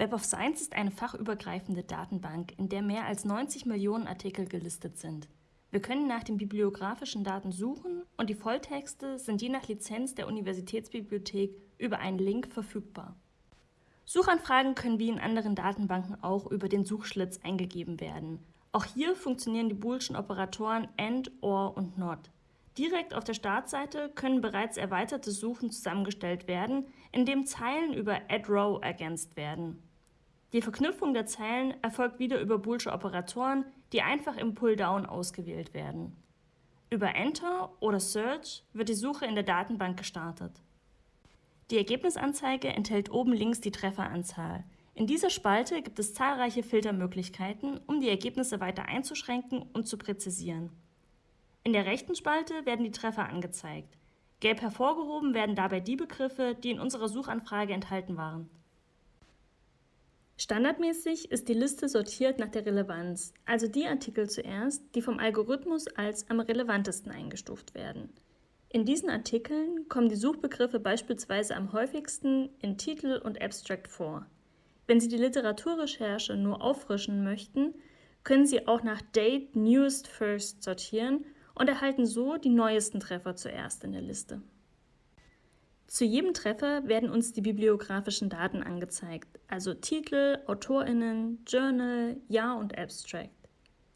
Web of Science ist eine fachübergreifende Datenbank, in der mehr als 90 Millionen Artikel gelistet sind. Wir können nach den bibliografischen Daten suchen und die Volltexte sind je nach Lizenz der Universitätsbibliothek über einen Link verfügbar. Suchanfragen können wie in anderen Datenbanken auch über den Suchschlitz eingegeben werden. Auch hier funktionieren die boolschen Operatoren AND, OR und NOT. Direkt auf der Startseite können bereits erweiterte Suchen zusammengestellt werden, indem Zeilen über addRow ergänzt werden. Die Verknüpfung der Zeilen erfolgt wieder über boolsche Operatoren, die einfach im Pulldown ausgewählt werden. Über Enter oder Search wird die Suche in der Datenbank gestartet. Die Ergebnisanzeige enthält oben links die Trefferanzahl. In dieser Spalte gibt es zahlreiche Filtermöglichkeiten, um die Ergebnisse weiter einzuschränken und zu präzisieren. In der rechten Spalte werden die Treffer angezeigt. Gelb hervorgehoben werden dabei die Begriffe, die in unserer Suchanfrage enthalten waren. Standardmäßig ist die Liste sortiert nach der Relevanz, also die Artikel zuerst, die vom Algorithmus als am relevantesten eingestuft werden. In diesen Artikeln kommen die Suchbegriffe beispielsweise am häufigsten in Titel und Abstract vor. Wenn Sie die Literaturrecherche nur auffrischen möchten, können Sie auch nach Date Newest First sortieren und erhalten so die neuesten Treffer zuerst in der Liste. Zu jedem Treffer werden uns die bibliografischen Daten angezeigt, also Titel, AutorInnen, Journal, Jahr und Abstract.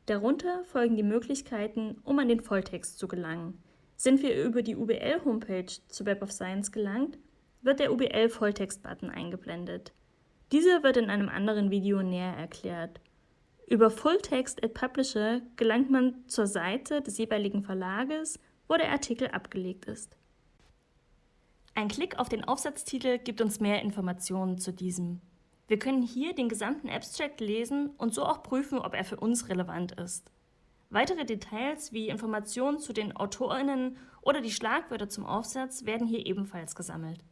Darunter folgen die Möglichkeiten, um an den Volltext zu gelangen. Sind wir über die UBL-Homepage zu Web of Science gelangt, wird der UBL-Volltext-Button eingeblendet. Dieser wird in einem anderen Video näher erklärt. Über Fulltext at Publisher gelangt man zur Seite des jeweiligen Verlages, wo der Artikel abgelegt ist. Ein Klick auf den Aufsatztitel gibt uns mehr Informationen zu diesem. Wir können hier den gesamten Abstract lesen und so auch prüfen, ob er für uns relevant ist. Weitere Details wie Informationen zu den AutorInnen oder die Schlagwörter zum Aufsatz werden hier ebenfalls gesammelt.